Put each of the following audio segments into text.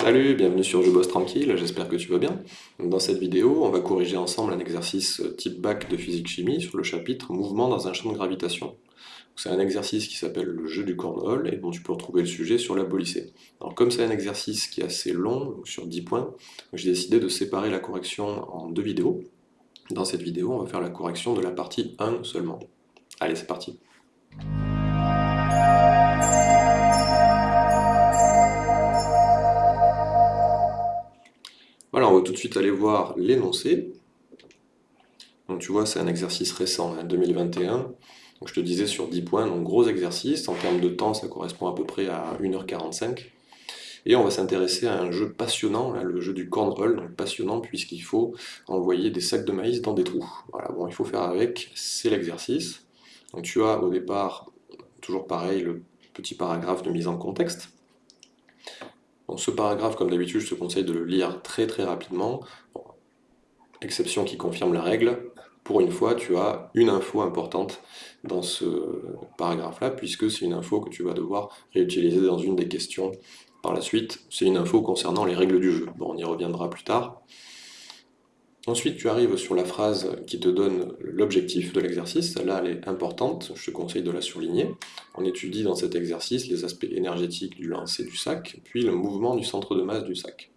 Salut, bienvenue sur Je bosse tranquille, j'espère que tu vas bien. Dans cette vidéo, on va corriger ensemble un exercice type bac de physique-chimie sur le chapitre Mouvement dans un champ de gravitation. C'est un exercice qui s'appelle le jeu du cornhole et dont tu peux retrouver le sujet sur la polycée. Alors comme c'est un exercice qui est assez long, sur 10 points, j'ai décidé de séparer la correction en deux vidéos. Dans cette vidéo, on va faire la correction de la partie 1 seulement. Allez, c'est parti Voilà, on va tout de suite aller voir l'énoncé. Donc tu vois, c'est un exercice récent, 2021. Hein, donc je te disais sur 10 points, donc gros exercice. En termes de temps, ça correspond à peu près à 1h45. Et on va s'intéresser à un jeu passionnant, le jeu du cornhole, donc passionnant puisqu'il faut envoyer des sacs de maïs dans des trous. Voilà, bon, il faut faire avec, c'est l'exercice. Donc tu as au départ, toujours pareil, le petit paragraphe de mise en contexte ce paragraphe, comme d'habitude, je te conseille de le lire très très rapidement. exception qui confirme la règle. Pour une fois, tu as une info importante dans ce paragraphe-là, puisque c'est une info que tu vas devoir réutiliser dans une des questions par la suite. C'est une info concernant les règles du jeu. Bon, on y reviendra plus tard. Ensuite, tu arrives sur la phrase qui te donne l'objectif de l'exercice. Celle-là, elle est importante, je te conseille de la surligner. On étudie dans cet exercice les aspects énergétiques du lancer du sac, puis le mouvement du centre de masse du sac.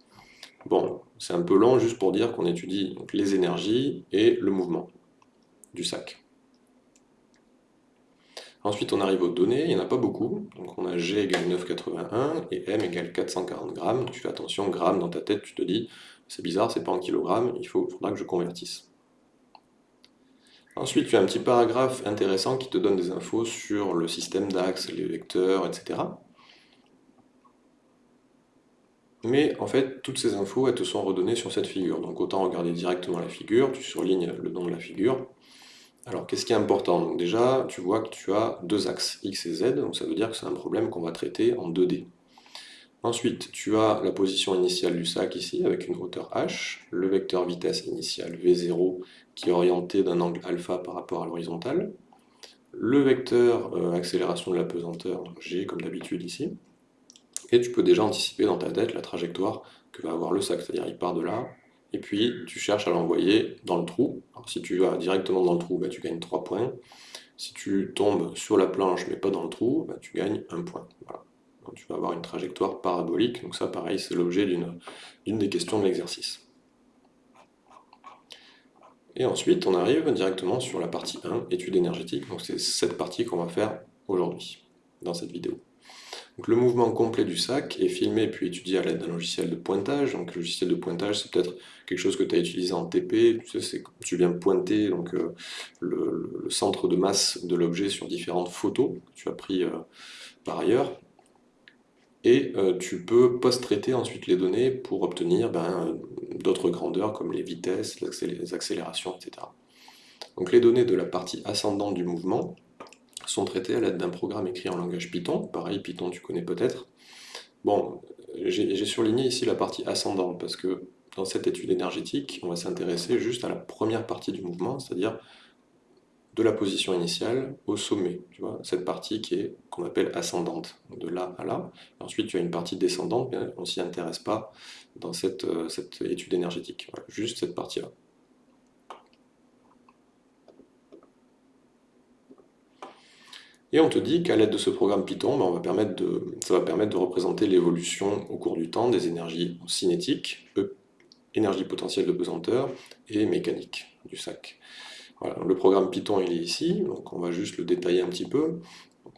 Bon, c'est un peu long juste pour dire qu'on étudie les énergies et le mouvement du sac. Ensuite, on arrive aux données, il n'y en a pas beaucoup. Donc on a G égale 9,81 et M égale 440 grammes. tu fais attention, grammes dans ta tête, tu te dis, c'est bizarre, c'est pas en kilogrammes, il faut, faudra que je convertisse. Ensuite, tu as un petit paragraphe intéressant qui te donne des infos sur le système d'axes, les vecteurs, etc. Mais en fait, toutes ces infos, elles te sont redonnées sur cette figure. Donc autant regarder directement la figure, tu surlignes le nom de la figure. Alors, qu'est-ce qui est important? Déjà, tu vois que tu as deux axes, x et z, donc ça veut dire que c'est un problème qu'on va traiter en 2D. Ensuite, tu as la position initiale du sac ici, avec une hauteur h, le vecteur vitesse initiale v0 qui est orienté d'un angle alpha par rapport à l'horizontale, le vecteur euh, accélération de la pesanteur, g comme d'habitude ici, et tu peux déjà anticiper dans ta tête la trajectoire que va avoir le sac, c'est-à-dire il part de là, et puis tu cherches à l'envoyer dans le trou. Si tu vas directement dans le trou, bah, tu gagnes 3 points. Si tu tombes sur la planche mais pas dans le trou, bah, tu gagnes 1 point. Tu vas avoir une trajectoire parabolique, donc ça pareil c'est l'objet d'une des questions de l'exercice. Et ensuite on arrive directement sur la partie 1, étude énergétique, donc c'est cette partie qu'on va faire aujourd'hui, dans cette vidéo. Donc le mouvement complet du sac est filmé puis étudié à l'aide d'un logiciel de pointage. Donc le logiciel de pointage, c'est peut-être quelque chose que tu as utilisé en TP. Tu, viens pointer donc, euh, le, centre de masse de l'objet sur différentes photos que tu as pris euh, par ailleurs et euh, tu peux post-traiter ensuite les données pour obtenir ben, d'autres grandeurs comme les vitesses, les accélérations, etc. Donc les données de la partie ascendante du mouvement sont traitées à l'aide d'un programme écrit en langage Python. Pareil, Python tu connais peut-être. Bon, j'ai surligné ici la partie ascendante parce que dans cette étude énergétique, on va s'intéresser juste à la première partie du mouvement, c'est-à-dire de la position initiale au sommet, cette partie qui est qu'on appelle ascendante, de là à là. ensuite, tu as une partie descendante, mais on s'y intéresse pas dans cette, euh, étude énergétique. juste cette partie-là. Et on te dit qu'à l'aide de ce programme Python, ben, on va permettre de, ça va permettre de représenter l'évolution au cours du temps des énergies cinétiques, énergie potentielle de pesanteur et mécanique du sac le programme Python est ici, donc on va juste le détailler un petit peu.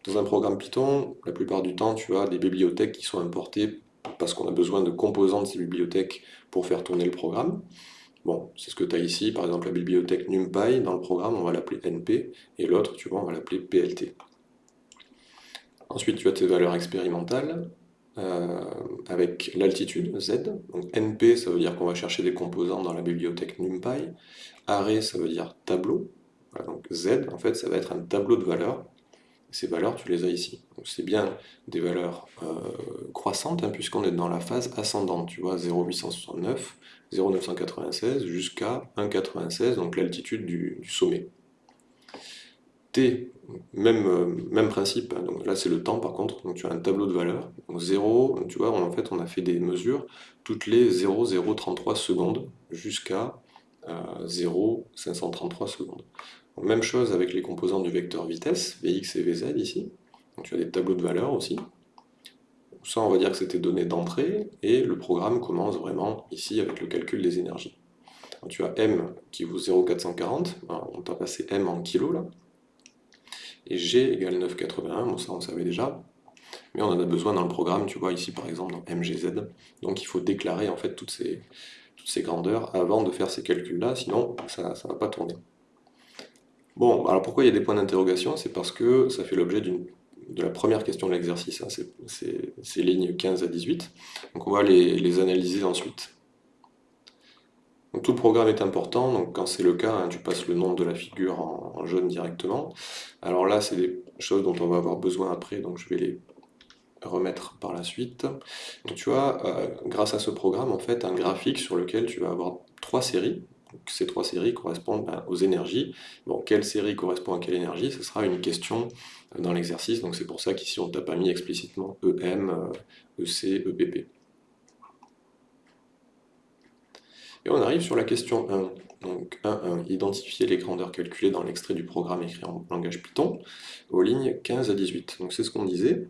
Dans un programme Python, la plupart du temps, tu as des bibliothèques qui sont importées parce qu'on a besoin de composants de ces bibliothèques pour faire tourner le programme. Bon, c'est ce que tu as ici, par exemple la bibliothèque NumPy, dans le programme on va l'appeler NP, et l'autre, tu vois, on va l'appeler PLT. Ensuite, tu as tes valeurs expérimentales, euh, avec l'altitude, Z. Donc NP, ça veut dire qu'on va chercher des composants dans la bibliothèque NumPy. Array, ça veut dire tableau. donc Z, en fait, ça va être un tableau de valeurs. Ces valeurs, tu les as ici. c'est bien des valeurs euh, croissantes, hein, puisqu'on est dans la phase ascendante. Tu vois, 0,869, 0,996 jusqu'à 1,96, donc l'altitude du sommet même, euh, même principe, hein. donc là c'est le temps par contre, donc tu as un tableau de valeurs, donc 0, tu vois, en fait on a fait des mesures toutes les 0,033 secondes jusqu'à 0,533 secondes. même chose avec les composants du vecteur vitesse, Vx et Vz ici, donc tu as des tableaux de valeurs aussi, ça, on va dire que c'était donné d'entrée, et le programme commence vraiment ici avec le calcul des énergies. tu as M qui vaut 0,440, on t'a passé M en kilos là, et G égale 9,81, bon ça on savait déjà, mais on en a besoin dans le programme, tu vois ici par exemple dans MGZ, donc il faut déclarer en fait toutes ces, toutes ces grandeurs avant de faire ces calculs-là, sinon ça ne va pas tourner. Bon, alors pourquoi il y a des points d'interrogation? C'est parce que ça fait l'objet de la première question de l'exercice, hein, ces lignes 15 à 18. Donc on va les, analyser ensuite. Tout le programme est important, donc quand c'est le cas, hein, tu passes le nom de la figure en, jaune directement. Alors là, c'est des choses dont on va avoir besoin après, donc je vais les remettre par la suite. Tu as, euh, grâce à ce programme, en fait, un graphique sur lequel tu vas avoir trois séries, ces trois séries correspondent ben, aux énergies. Bon, quelle série correspond à quelle énergie? Ce sera une question dans l'exercice, donc c'est pour ça qu'ici on t'a pas mis explicitement EM, EC, EPP. Et on arrive sur la question 1. Donc 1.1, identifier les grandeurs calculées dans l'extrait du programme écrit en langage Python aux lignes 15 à 18. Donc c'est ce qu'on disait.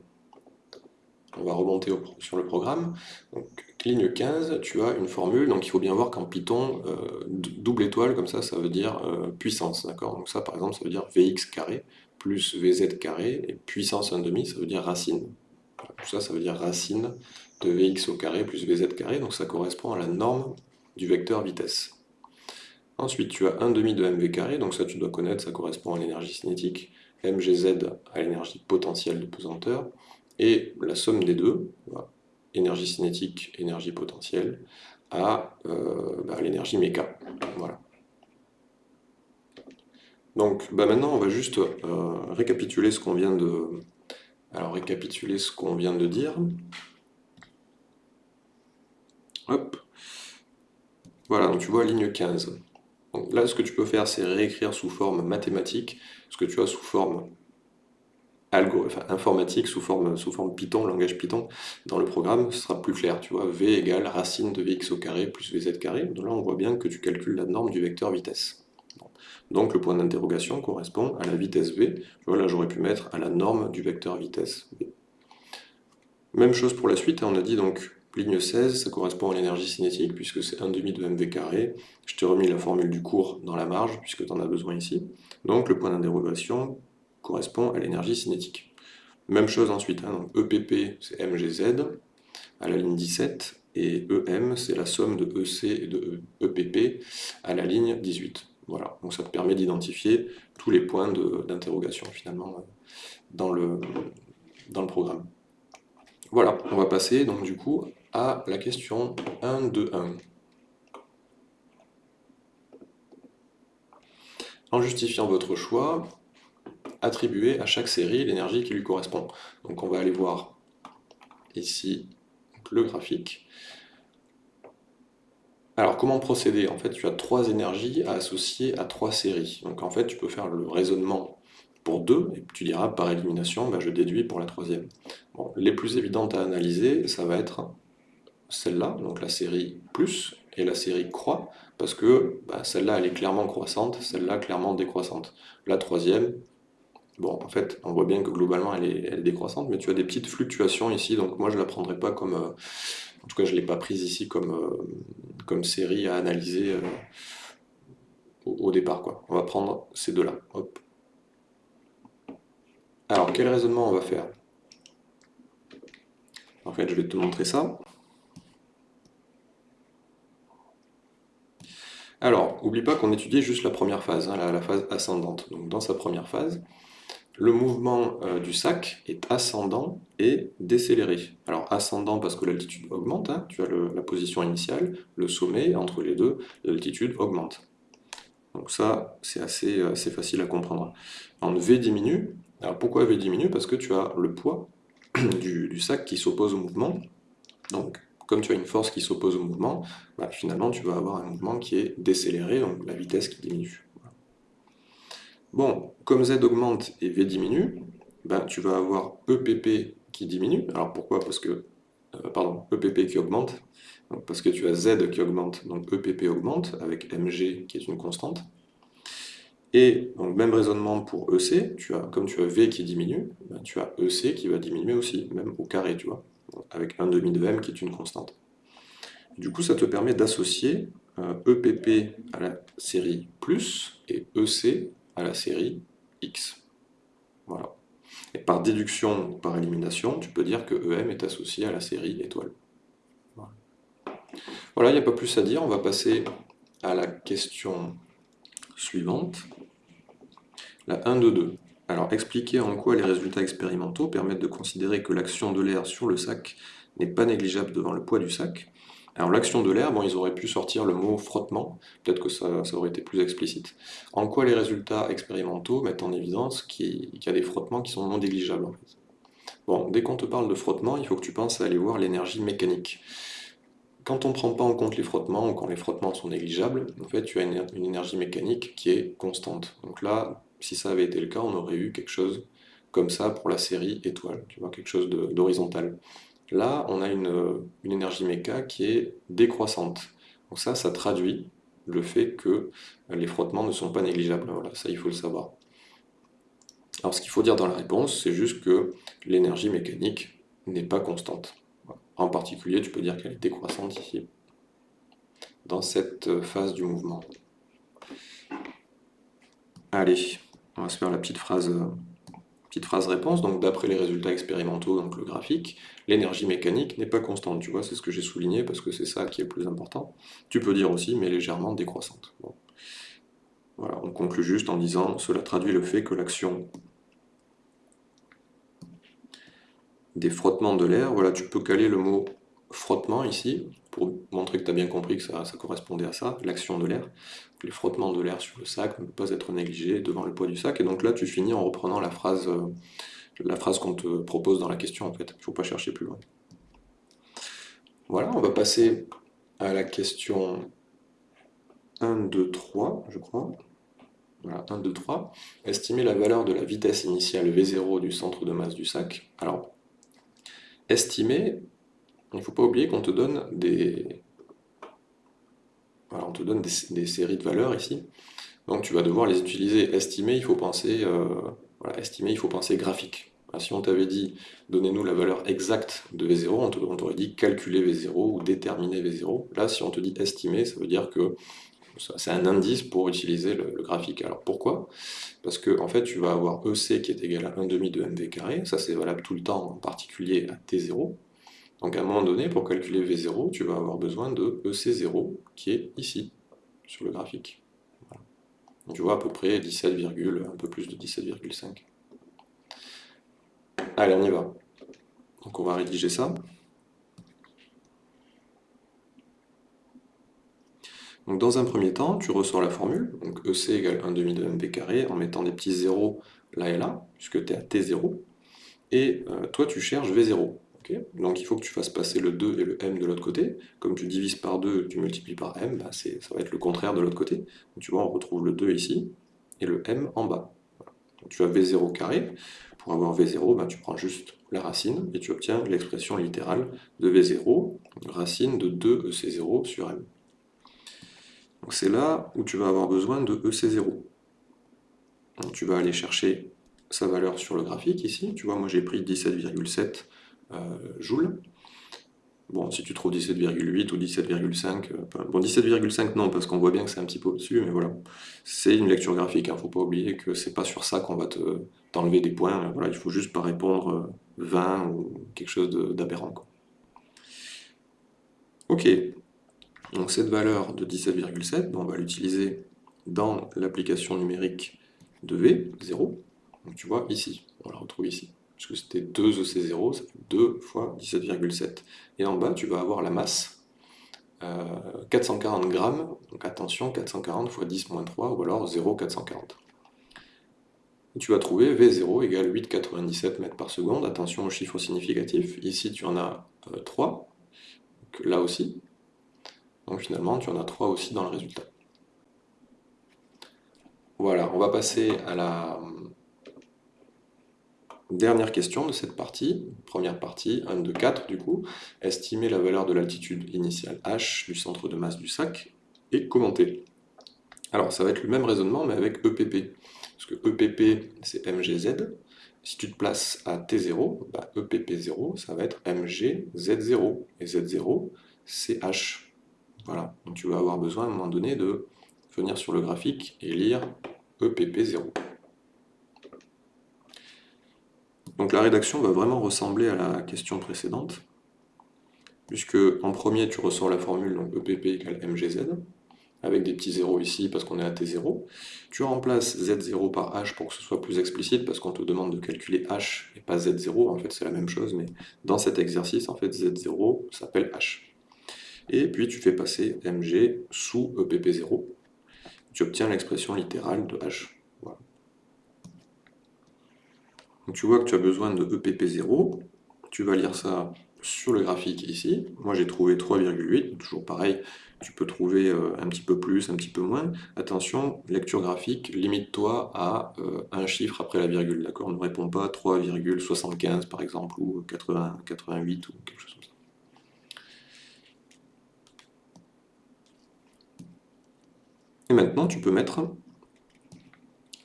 On va remonter sur le programme. Ligne 15, tu as une formule, donc il faut bien voir qu'en Python, euh, double étoile, comme ça, ça veut dire euh, puissance, Donc ça, par exemple, ça veut dire Vx carré plus Vz carré, et puissance 1,5, ça veut dire racine. Tout ça, ça veut dire racine de Vx au carré plus Vz carré, donc ça correspond à la norme du vecteur vitesse. Ensuite, tu as 1,5 de mv carré, donc ça tu dois connaître, ça correspond à l'énergie cinétique, mgz à l'énergie potentielle de pesanteur, et la somme des deux, énergie cinétique, énergie potentielle, à euh, bah, l'énergie méca. Voilà. Donc bah, maintenant on va juste euh, récapituler ce qu'on vient de. Récapituler ce qu'on vient de dire. Hop. Voilà, donc tu vois ligne 15. Donc là ce que tu peux faire c'est réécrire sous forme mathématique ce que tu as sous forme informatique sous forme, Python, langage Python, dans le programme, ce sera plus clair, tu vois, V égale racine de Vx au carré plus Vz carré, donc là on voit bien que tu calcules la norme du vecteur vitesse. Donc le point d'interrogation correspond à la vitesse V, tu vois, là j'aurais pu mettre à la norme du vecteur vitesse V. Même chose pour la suite, hein, on a dit donc ligne 16, ça correspond à l'énergie cinétique, puisque c'est 1,5 de mv carré. Je t'ai remis la formule du cours dans la marge, puisque tu en as besoin ici. Donc le point d'interrogation correspond à l'énergie cinétique. Même chose ensuite, hein, donc EPP c'est MGZ à la ligne 17, et EM c'est la somme de EC et de EPP e à la ligne 18. Voilà, donc ça te permet d'identifier tous les points d'interrogation finalement dans le, dans le programme. Voilà, on va passer donc du coup la question 1, 2, 1. En justifiant votre choix, attribuer à chaque série l'énergie qui lui correspond. Donc on va aller voir ici le graphique. Alors comment procéder? En fait, tu as trois énergies à associer à trois séries. Donc en fait, tu peux faire le raisonnement pour deux, et tu diras par élimination, bah, je déduis pour la troisième. les plus évidentes à analyser, ça va être celle-là, donc la série plus, et la série croît, parce que bah, celle-là, elle est clairement croissante, celle-là, clairement décroissante. La troisième, Bon, en fait, on voit bien que globalement, elle est, décroissante, mais tu as des petites fluctuations ici, donc moi, je ne la prendrai pas comme... Euh, en tout cas, je ne l'ai pas prise ici comme, euh, comme série à analyser euh, au, départ. Quoi. On va prendre ces deux-là. Alors, quel raisonnement on va faire? En fait, je vais te montrer ça. Alors, n'oublie pas qu'on étudie juste la première phase, hein, la, phase ascendante. Donc, dans sa première phase, le mouvement euh, du sac est ascendant et décéléré. Alors ascendant parce que l'altitude augmente, hein. tu as la position initiale, le sommet, entre les deux, l'altitude augmente. Donc ça, c'est assez, assez, facile à comprendre. En V diminue, alors pourquoi V diminue? Parce que tu as le poids du, sac qui s'oppose au mouvement. Donc comme tu as une force qui s'oppose au mouvement, bah, finalement tu vas avoir un mouvement qui est décéléré, donc la vitesse qui diminue. Bon, comme Z augmente et V diminue, ben, tu vas avoir EPP qui diminue. Alors pourquoi? Parce que, euh, pardon, EPP qui augmente, parce que tu as Z qui augmente, donc EPP augmente, avec MG qui est une constante. Et donc même raisonnement pour EC, tu as, comme tu as V qui diminue, ben, tu as EC qui va diminuer aussi, même au carré, tu vois, avec 1 demi de M qui est une constante. Du coup, ça te permet d'associer EPP euh, e à la série plus et EC à la série X. Voilà. Et par déduction, par élimination, tu peux dire que EM est associé à la série étoile. Voilà, il n'y a pas plus à dire. On va passer à la question suivante. La 1 de 2. Alors, expliquer en quoi les résultats expérimentaux permettent de considérer que l'action de l'air sur le sac n'est pas négligeable devant le poids du sac. Alors l'action de l'air, bon, ils auraient pu sortir le mot frottement, peut-être que ça, aurait été plus explicite. En quoi les résultats expérimentaux mettent en évidence qu'il y a des frottements qui sont non négligeables Bon, dès qu'on te parle de frottement, il faut que tu penses à aller voir l'énergie mécanique. Quand on ne prend pas en compte les frottements, ou quand les frottements sont négligeables, en fait, tu as une, une énergie mécanique qui est constante. Donc là, si ça avait été le cas, on aurait eu quelque chose comme ça pour la série étoile, tu vois, quelque chose d'horizontal. Là, on a une, énergie méca qui est décroissante. Donc ça, ça traduit le fait que les frottements ne sont pas négligeables. Voilà, ça, il faut le savoir. Alors, ce qu'il faut dire dans la réponse, c'est juste que l'énergie mécanique n'est pas constante. En particulier, tu peux dire qu'elle est décroissante ici, dans cette phase du mouvement. Allez, on va se faire la petite phrase phrase réponse, donc d'après les résultats expérimentaux, donc le graphique, l'énergie mécanique n'est pas constante, tu vois, c'est ce que j'ai souligné parce que c'est ça qui est le plus important. Tu peux dire aussi, mais légèrement décroissante. Voilà, on conclut juste en disant, cela traduit le fait que l'action des frottements de l'air, voilà, tu peux caler le mot frottement ici, pour montrer que tu as bien compris que ça, correspondait à ça, l'action de l'air. Les frottements de l'air sur le sac ne peuvent pas être négligés devant le poids du sac. Et donc là, tu finis en reprenant la phrase, euh, la phrase qu'on te propose dans la question, en fait. Il ne faut pas chercher plus loin. Voilà, on va passer à la question 1, 2, 3, je crois. Voilà, 1, 2, 3. Estimer la valeur de la vitesse initiale V0 du centre de masse du sac. Alors, estimer, il ne faut pas oublier qu'on te donne des... on te donne des, séries de valeurs ici. Donc tu vas devoir les utiliser. Estimer, il faut penser, euh, estimer, il faut penser graphique. si on t'avait dit donnez-nous la valeur exacte de V0, on t'aurait dit calculer V0 ou déterminer V0. Là, si on te dit estimer, ça veut dire que c'est un indice pour utiliser le, graphique. Alors pourquoi? Parce que en fait, tu vas avoir EC qui est égal à 1 demi de mv carré, ça c'est valable tout le temps, en particulier à T0. Donc à un moment donné, pour calculer V0, tu vas avoir besoin de EC0, qui est ici, sur le graphique. tu vois à peu près 17, un peu plus de 17,5. Allez, on y va. Donc on va rédiger ça. Donc dans un premier temps, tu ressors la formule, donc EC égale 1 demi de mv carré, en mettant des petits zéros là et là, puisque tu es à T0, et euh, toi tu cherches V0. Donc il faut que tu fasses passer le 2 et le m de l'autre côté. Comme tu divises par 2, tu multiplies par m, bah, ça va être le contraire de l'autre côté. Tu vois, on retrouve le 2 ici, et le m en bas. Tu as v0 carré. Pour avoir v0, bah, tu prends juste la racine, et tu obtiens l'expression littérale de v0, racine de 2 ec0 sur m. C'est là où tu vas avoir besoin de ec0. Donc tu vas aller chercher sa valeur sur le graphique ici. Tu vois, moi j'ai pris 17,7 euh, joules. Bon, si tu trouves 17,8 ou 17,5, euh, bon 17,5 non, parce qu'on voit bien que c'est un petit peu au-dessus, mais voilà. C'est une lecture graphique, il hein. ne faut pas oublier que c'est pas sur ça qu'on va t'enlever des points, voilà, il faut juste pas répondre 20 euh, ou quelque chose d'aberrant. Ok, donc cette valeur de 17,7, on va l'utiliser dans l'application numérique de V, 0, donc tu vois ici, on la retrouve ici puisque c'était 2 EC0, ça fait 2 fois 17,7. Et en bas, tu vas avoir la masse, 440 euh, grammes, donc attention, 440 fois 10 moins 3, ou alors 0,440. Et tu vas trouver V0 égale 8,97 mètres par seconde, attention aux chiffres significatifs, ici tu en as 3, euh, là aussi, donc finalement tu en as 3 aussi dans le résultat. Voilà, on va passer à la dernière question de cette partie, première partie, 1 de 4 du coup, estimer la valeur de l'altitude initiale h du centre de masse du sac et commenter. Alors ça va être le même raisonnement mais avec EPP, parce que EPP c'est MGZ, si tu te places à T0, bah, EPP0 ça va être MGZ0, et Z0 c'est H. Voilà, donc tu vas avoir besoin à un moment donné de venir sur le graphique et lire EPP0. Donc la rédaction va vraiment ressembler à la question précédente, puisque en premier tu ressors la formule donc EPP égale MGZ, avec des petits zéros ici parce qu'on est à T0. Tu remplaces Z0 par H pour que ce soit plus explicite, parce qu'on te demande de calculer H et pas Z0, en fait c'est la même chose, mais dans cet exercice, en fait Z0 s'appelle H. Et puis tu fais passer Mg sous EPP0, tu obtiens l'expression littérale de H. Donc tu vois que tu as besoin de EPP0, tu vas lire ça sur le graphique ici. Moi j'ai trouvé 3,8, toujours pareil, tu peux trouver euh, un petit peu plus, un petit peu moins. Attention, lecture graphique, limite-toi à euh, un chiffre après la virgule, d'accord? Ne réponds pas 3,75 par exemple, ou 80, 88 ou quelque chose comme ça. Et maintenant, tu peux mettre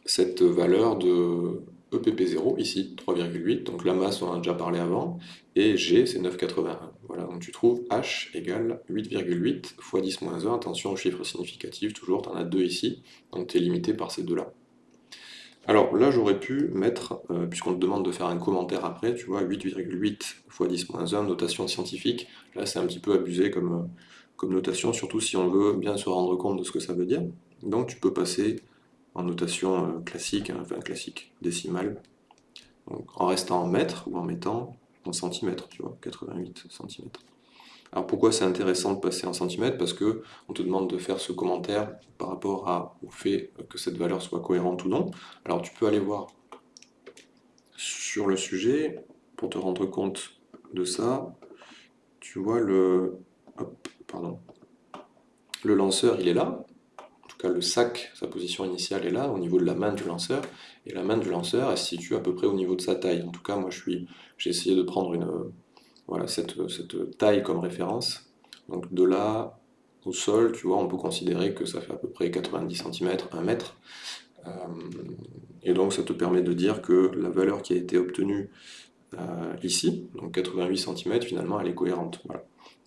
cette valeur de EPP0, ici 3,8, donc la masse on en a déjà parlé avant, et G c'est 9,81. Voilà, donc tu trouves H égale 8,8 fois 10 moins 1, attention aux chiffres significatifs, toujours, tu en as deux ici, donc tu es limité par ces deux-là. Alors là j'aurais pu mettre, euh, puisqu'on te demande de faire un commentaire après, tu vois, 8,8 fois 10 moins 1, notation scientifique, là c'est un petit peu abusé comme, euh, comme notation, surtout si on veut bien se rendre compte de ce que ça veut dire. Donc tu peux passer en notation euh, classique, hein, enfin classique, décimale, en restant en mètres ou en mettant en centimètres, tu vois, 88 centimètres. Alors pourquoi c'est intéressant de passer en centimètres? Parce que on te demande de faire ce commentaire par rapport au fait que cette valeur soit cohérente ou non. Alors tu peux aller voir sur le sujet, pour te rendre compte de ça, tu vois le... pardon. Le lanceur, il est là, le sac, sa position initiale est là, au niveau de la main du lanceur, et la main du lanceur, elle se situe à peu près au niveau de sa taille. En tout cas, moi, j'ai essayé de prendre une, voilà, cette, taille comme référence. Donc de là au sol, tu vois, on peut considérer que ça fait à peu près 90 cm, 1 mètre. Euh, et donc ça te permet de dire que la valeur qui a été obtenue euh, ici, donc 88 cm, finalement, elle est cohérente.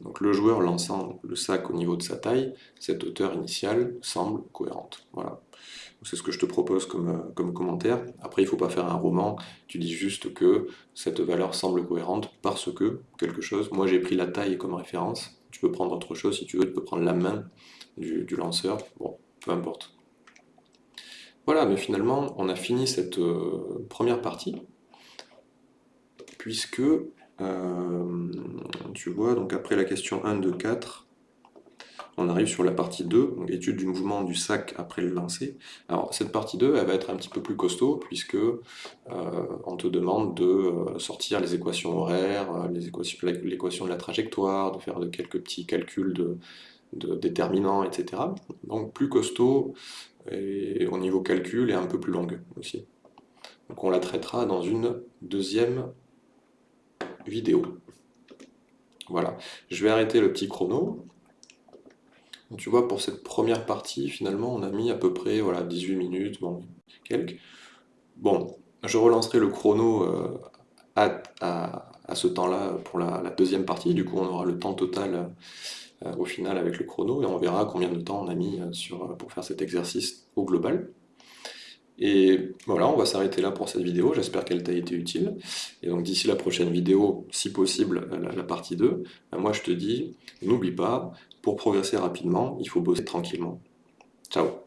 Donc le joueur lançant le sac au niveau de sa taille, cette hauteur initiale semble cohérente. Voilà. C'est ce que je te propose comme, euh, comme commentaire. Après, il ne faut pas faire un roman, tu dis juste que cette valeur semble cohérente parce que quelque chose, moi j'ai pris la taille comme référence, tu peux prendre autre chose si tu veux, tu peux prendre la main du, lanceur, bon, peu importe. Voilà, mais finalement, on a fini cette euh, première partie, puisque euh, tu vois, donc après la question 1, 2, 4, on arrive sur la partie 2, donc étude du mouvement du sac après le lancer. Alors cette partie 2, elle va être un petit peu plus costaud, puisque euh, on te demande de euh, sortir les équations horaires, l'équation de la trajectoire, de faire de quelques petits calculs de, déterminants, etc. Donc plus costaud, et au niveau calcul, et un peu plus longue aussi. Donc on la traitera dans une deuxième vidéo. Voilà, je vais arrêter le petit chrono. tu vois, pour cette première partie, finalement, on a mis à peu près voilà, 18 minutes, bon, quelques. Bon, je relancerai le chrono euh, à, ce temps-là pour la, deuxième partie, du coup on aura le temps total euh, au final avec le chrono, et on verra combien de temps on a mis euh, pour faire cet exercice au global. Et voilà, on va s'arrêter là pour cette vidéo, j'espère qu'elle t'a été utile. Et donc d'ici la prochaine vidéo, si possible, la, partie 2, ben moi je te dis, n'oublie pas, pour progresser rapidement, il faut bosser tranquillement. Ciao